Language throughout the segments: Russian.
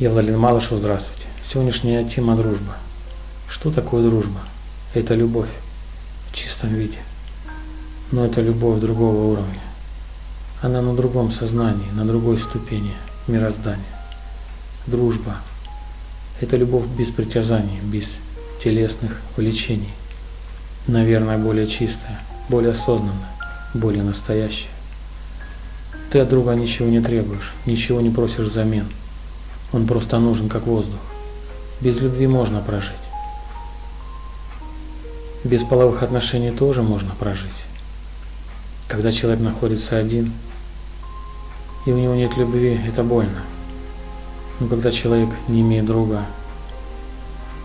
Я Владимир Малышев, здравствуйте. Сегодняшняя тема дружба. Что такое дружба? Это любовь в чистом виде. Но это любовь другого уровня. Она на другом сознании, на другой ступени мироздания. Дружба – это любовь без притязаний, без телесных влечений. Наверное, более чистая, более осознанная, более настоящая. Ты от друга ничего не требуешь, ничего не просишь взамен. Он просто нужен, как воздух. Без любви можно прожить. Без половых отношений тоже можно прожить. Когда человек находится один, и у него нет любви, это больно. Но когда человек не имеет друга,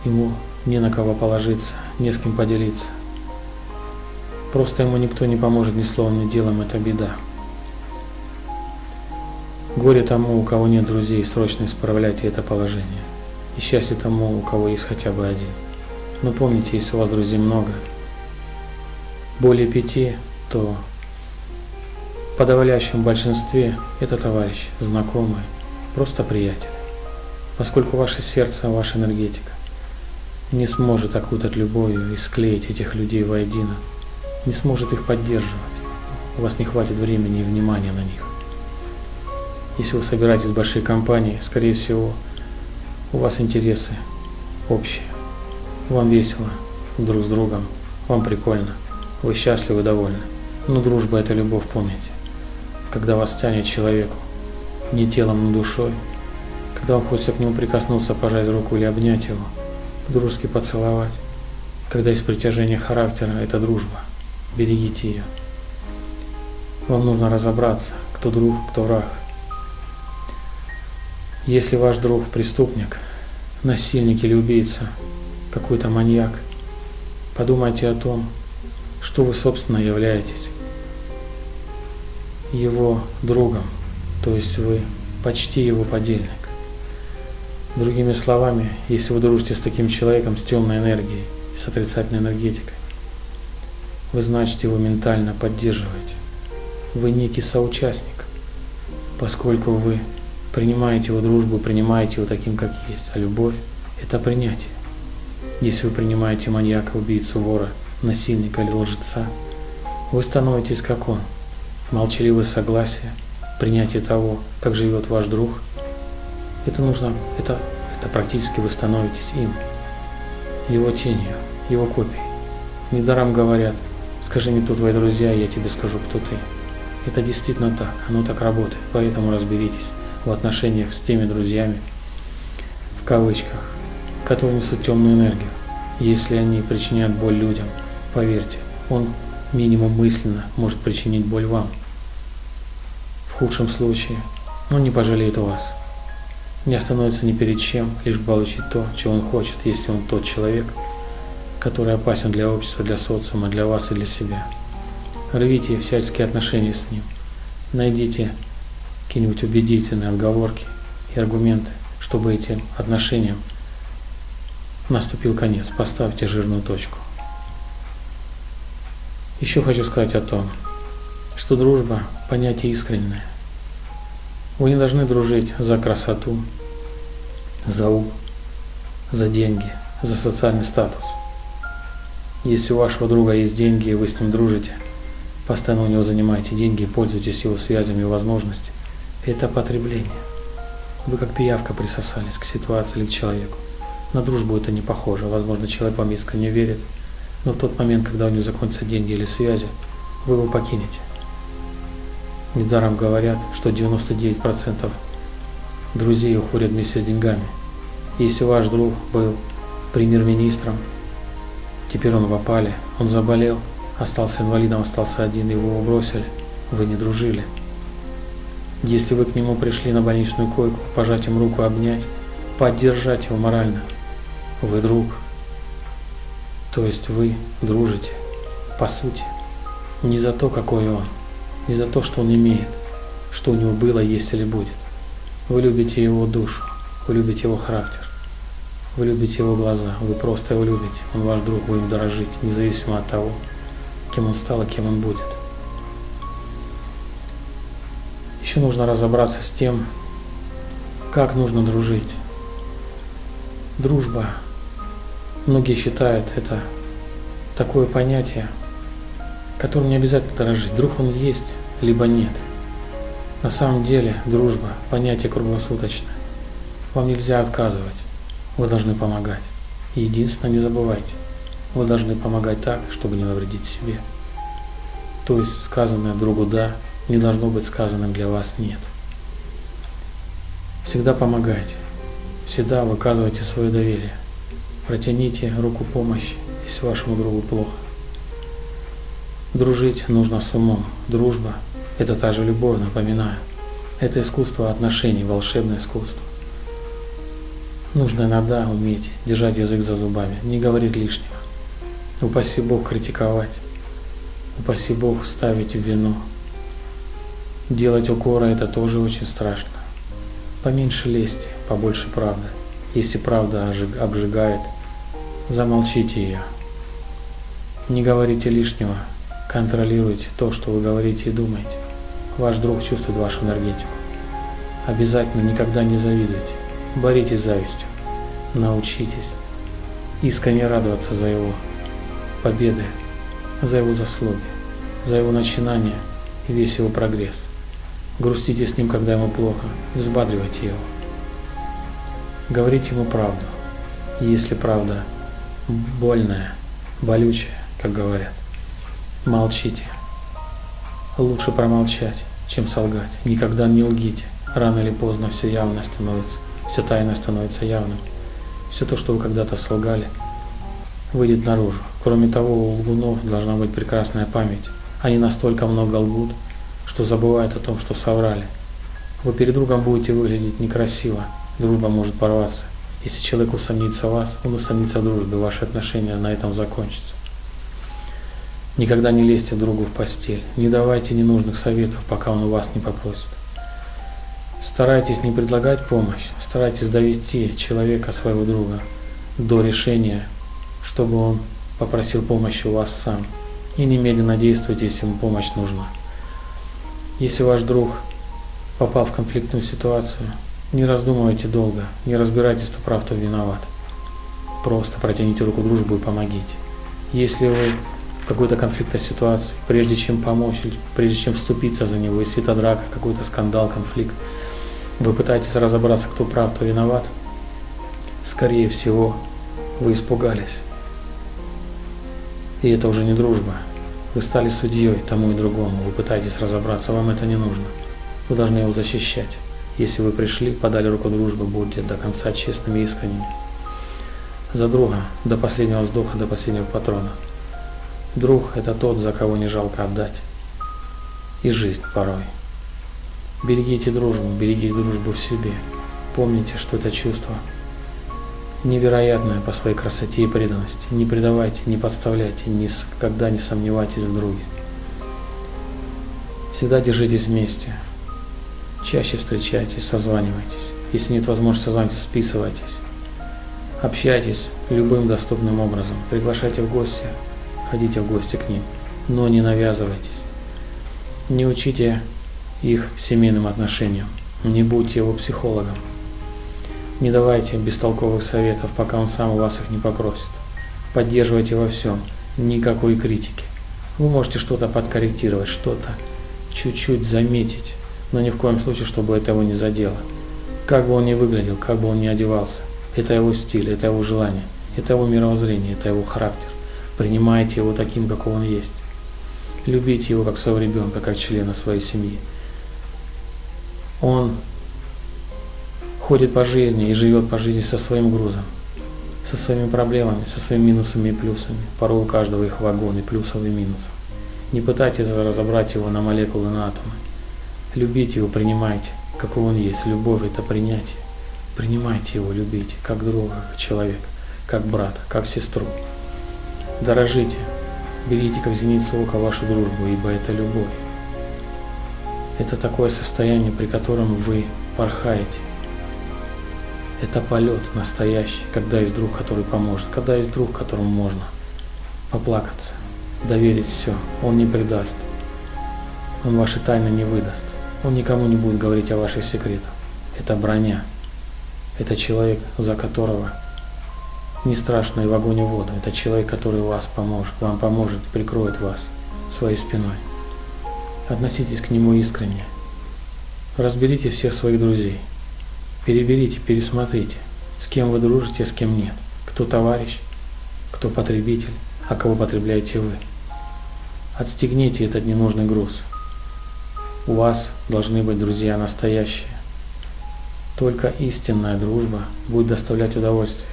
ему не на кого положиться, не с кем поделиться. Просто ему никто не поможет ни словом, ни делом, это беда. Горе тому, у кого нет друзей, срочно исправляйте это положение. И счастье тому, у кого есть хотя бы один. Но помните, если у вас друзей много, более пяти, то в подавляющем большинстве это товарищ, знакомый, просто приятель. Поскольку ваше сердце, ваша энергетика не сможет окутать любовью и склеить этих людей воедино, не сможет их поддерживать, у вас не хватит времени и внимания на них. Если вы собираетесь в большой компании, скорее всего, у вас интересы общие. Вам весело друг с другом, вам прикольно, вы счастливы, довольны. Но дружба – это любовь, помните. Когда вас тянет человеку, не телом, но душой, когда вам хочется к нему прикоснуться, пожать руку или обнять его, дружески поцеловать, когда есть притяжение характера, это дружба. Берегите ее. Вам нужно разобраться, кто друг, кто враг. Если ваш друг преступник, насильник или убийца, какой-то маньяк, подумайте о том, что вы, собственно, являетесь его другом, то есть вы почти его подельник. Другими словами, если вы дружите с таким человеком с темной энергией, с отрицательной энергетикой, вы значит его ментально поддерживаете. Вы некий соучастник, поскольку вы принимаете его дружбу, принимаете его таким, как есть. А любовь – это принятие. Если вы принимаете маньяка, убийцу, вора, насильника или лжеца, вы становитесь как он. Молчаливое согласие, принятие того, как живет ваш друг, это нужно, это, это практически вы становитесь им, его тенью, его копией. Недаром говорят, скажи мне, кто твои друзья, я тебе скажу, кто ты. Это действительно так, оно так работает, поэтому разберитесь в отношениях с теми друзьями, в кавычках, которые несут темную энергию. Если они причиняют боль людям, поверьте, он минимум мысленно может причинить боль вам. В худшем случае он не пожалеет вас. Не остановится ни перед чем, лишь бы получить то, чего он хочет, если он тот человек, который опасен для общества, для социума, для вас и для себя. Рвите всяческие отношения с ним. Найдите какие-нибудь убедительные отговорки и аргументы, чтобы этим отношениям наступил конец. Поставьте жирную точку. Еще хочу сказать о том, что дружба – понятие искреннее. Вы не должны дружить за красоту, за ум, за деньги, за социальный статус. Если у вашего друга есть деньги и вы с ним дружите, постоянно у него занимаете деньги и пользуетесь его связями и возможностями, это потребление. Вы как пиявка присосались к ситуации или к человеку. На дружбу это не похоже. Возможно, человек вам искренне верит, но в тот момент, когда у него закончатся деньги или связи, вы его покинете. Недаром говорят, что 99% друзей уходят вместе с деньгами. Если ваш друг был премьер-министром, теперь он в опале, он заболел, остался инвалидом, остался один, его бросили, вы не дружили. Если вы к нему пришли на больничную койку, пожать ему руку, обнять, поддержать его морально, вы друг. То есть вы дружите, по сути, не за то, какой он, не за то, что он имеет, что у него было, есть или будет. Вы любите его душу, вы любите его характер, вы любите его глаза, вы просто его любите, он ваш друг, вы им дорожите, независимо от того, кем он стал и кем он будет. Еще нужно разобраться с тем, как нужно дружить. Дружба. Многие считают это такое понятие, которым не обязательно дорожить. Друг он есть, либо нет. На самом деле дружба – понятие круглосуточное. Вам нельзя отказывать. Вы должны помогать. единственное, не забывайте, вы должны помогать так, чтобы не навредить себе. То есть сказанное другу «да» не должно быть сказанным для вас «нет». Всегда помогайте. Всегда выказывайте свое доверие. Протяните руку помощи, если вашему другу плохо. Дружить нужно с умом. Дружба – это та же любовь, напоминаю. Это искусство отношений, волшебное искусство. Нужно иногда уметь держать язык за зубами, не говорить лишнего. Упаси Бог критиковать, упаси Бог ставить в вину. Делать укоры – это тоже очень страшно. Поменьше лести, побольше правды. Если правда обжигает, замолчите ее. Не говорите лишнего, контролируйте то, что вы говорите и думаете. Ваш друг чувствует вашу энергетику. Обязательно никогда не завидуйте. Боритесь с завистью. Научитесь искренне радоваться за его победы, за его заслуги, за его начинания и весь его прогресс. Грустите с ним, когда ему плохо, взбадривайте его. Говорите ему правду. Если правда больная, болючая, как говорят, молчите. Лучше промолчать, чем солгать. Никогда не лгите. Рано или поздно все явно становится, все тайное становится явным. Все то, что вы когда-то солгали, выйдет наружу. Кроме того, у лгунов должна быть прекрасная память. Они настолько много лгут, что забывают о том, что соврали. Вы перед другом будете выглядеть некрасиво, дружба может порваться. Если человек усомнится в вас, он усомнится в дружбе, ваши отношения на этом закончатся. Никогда не лезьте другу в постель, не давайте ненужных советов, пока он у вас не попросит. Старайтесь не предлагать помощь, старайтесь довести человека, своего друга, до решения, чтобы он попросил помощи у вас сам. И немедленно действуйте, если ему помощь нужна. Если ваш друг попал в конфликтную ситуацию, не раздумывайте долго, не разбирайтесь, кто прав, кто виноват. Просто протяните руку дружбы и помогите. Если вы в какой-то конфликтной ситуации, прежде чем помочь, прежде чем вступиться за него, если это драка, какой-то скандал, конфликт, вы пытаетесь разобраться, кто прав, кто виноват, скорее всего, вы испугались. И это уже не дружба, вы стали судьей тому и другому, вы пытаетесь разобраться, вам это не нужно. Вы должны его защищать. Если вы пришли, подали руку дружбы, будьте до конца честными и искренними. За друга, до последнего вздоха, до последнего патрона. Друг – это тот, за кого не жалко отдать. И жизнь порой. Берегите дружбу, берегите дружбу в себе. Помните, что это чувство – невероятная по своей красоте и преданности. Не предавайте, не подставляйте, никогда не сомневайтесь в друге. Всегда держитесь вместе. Чаще встречайтесь, созванивайтесь. Если нет возможности созваниваться, списывайтесь. Общайтесь любым доступным образом. Приглашайте в гости, ходите в гости к ним, но не навязывайтесь. Не учите их семейным отношениям. Не будьте его психологом. Не давайте бестолковых советов, пока он сам у вас их не попросит. Поддерживайте во всем, никакой критики. Вы можете что-то подкорректировать, что-то чуть-чуть заметить, но ни в коем случае, чтобы это его не задело. Как бы он ни выглядел, как бы он ни одевался, это его стиль, это его желание, это его мировоззрение, это его характер. Принимайте его таким, какой он есть. Любите его как своего ребенка, как члена своей семьи. Он ходит по жизни и живет по жизни со своим грузом, со своими проблемами, со своими минусами и плюсами. Порой у каждого их вагон и плюсов и минусов. Не пытайтесь разобрать его на молекулы, на атомы. Любите его, принимайте, какой он есть. Любовь – это принятие. Принимайте его, любите, как друга, как человека, как брата, как сестру. Дорожите, берите как зеницу ока вашу дружбу, ибо это любовь. Это такое состояние, при котором вы порхаете, это полет настоящий, когда есть друг, который поможет, когда есть друг, которому можно поплакаться, доверить все, он не предаст, он ваши тайны не выдаст, он никому не будет говорить о ваших секретах. Это броня, это человек, за которого не страшно и в огонь и в воду. Это человек, который вас поможет, вам поможет, прикроет вас своей спиной. Относитесь к нему искренне. Разберите всех своих друзей. Переберите, пересмотрите, с кем вы дружите, а с кем нет. Кто товарищ, кто потребитель, а кого потребляете вы. Отстегните этот ненужный груз. У вас должны быть друзья настоящие. Только истинная дружба будет доставлять удовольствие.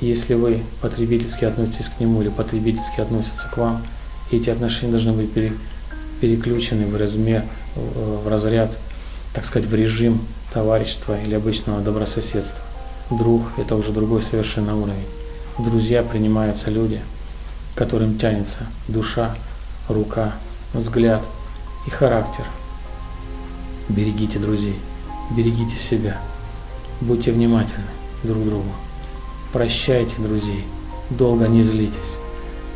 Если вы потребительски относитесь к нему или потребительски относятся к вам, эти отношения должны быть пере, переключены в размер, в разряд, так сказать, в режим товарищества или обычного добрососедства. Друг – это уже другой совершенно уровень. Друзья принимаются люди, которым тянется душа, рука, взгляд и характер. Берегите друзей, берегите себя, будьте внимательны друг другу. Прощайте друзей, долго не злитесь.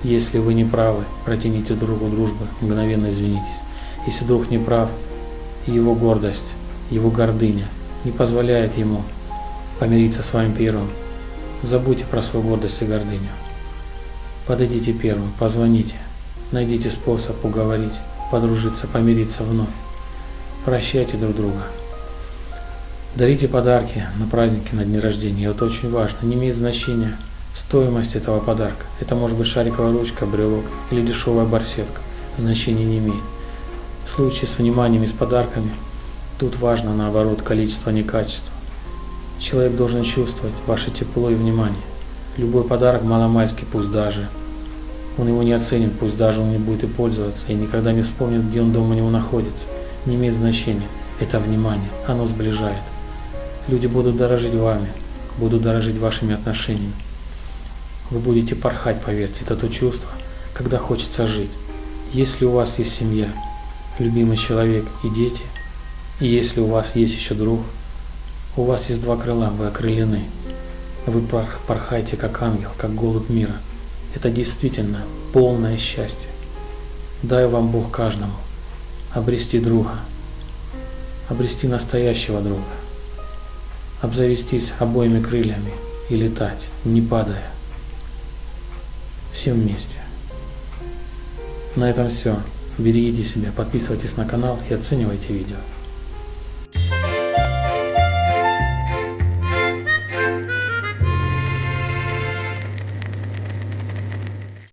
Если вы не правы, протяните другу дружбы, мгновенно извинитесь. Если друг не прав, его гордость, его гордыня не позволяет ему помириться с вами первым. Забудьте про свою гордость и гордыню. Подойдите первым, позвоните, найдите способ уговорить, подружиться, помириться вновь. Прощайте друг друга. Дарите подарки на праздники, на дни рождения. Это очень важно. Не имеет значения стоимость этого подарка. Это может быть шариковая ручка, брелок или дешевая барсетка. Значения не имеет. В случае с вниманием и с подарками, тут важно наоборот количество, а не качество. Человек должен чувствовать ваше тепло и внимание. Любой подарок маломальский, пусть даже. Он его не оценит, пусть даже он не будет и пользоваться, и никогда не вспомнит, где он дома у него находится. Не имеет значения. Это внимание, оно сближает. Люди будут дорожить вами, будут дорожить вашими отношениями. Вы будете порхать, поверьте, это то чувство, когда хочется жить. Если у вас есть семья, любимый человек и дети, и если у вас есть еще друг, у вас есть два крыла, вы окрылены. Вы порхаете как ангел, как голубь мира. Это действительно полное счастье. Дай вам Бог каждому обрести друга, обрести настоящего друга, обзавестись обоими крыльями и летать, не падая. Всем вместе. На этом все. Берегите себя, подписывайтесь на канал и оценивайте видео.